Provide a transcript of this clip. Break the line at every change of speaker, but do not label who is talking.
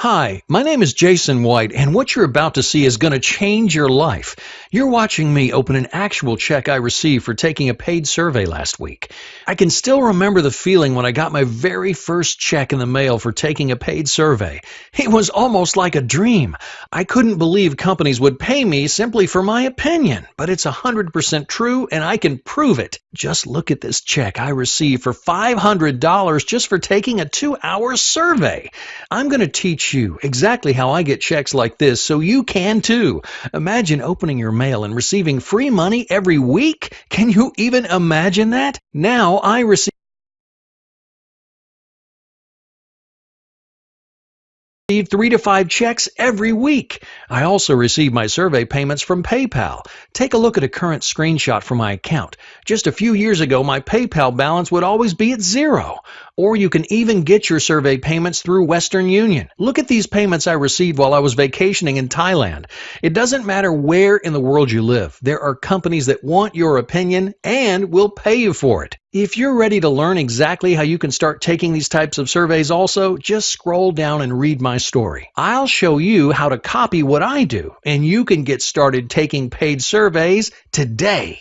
Hi, my name is Jason White, and what you're about to see is going to change your life. You're watching me open an actual check I received for taking a paid survey last week. I can still remember the feeling when I got my very first check in the mail for taking a paid survey. It was almost like a dream. I couldn't believe companies would pay me simply for my opinion, but it's 100% true and I can prove it. Just look at this check I received for $500 just for taking a two hour survey. I'm going to teach you exactly how I get checks like this so you can too. Imagine opening your mail and receiving free money every week. Can you even imagine that? Now I receive three to five checks every week. I also receive my survey payments from PayPal. Take a look at a current screenshot from my account. Just a few years ago, my PayPal balance would always be at zero. Or you can even get your survey payments through Western Union. Look at these payments I received while I was vacationing in Thailand. It doesn't matter where in the world you live, there are companies that want your opinion and will pay you for it. If you're ready to learn exactly how you can start taking these types of surveys also, just scroll down and read my story. I'll show you how to copy what I do, and you can get started taking paid surveys today.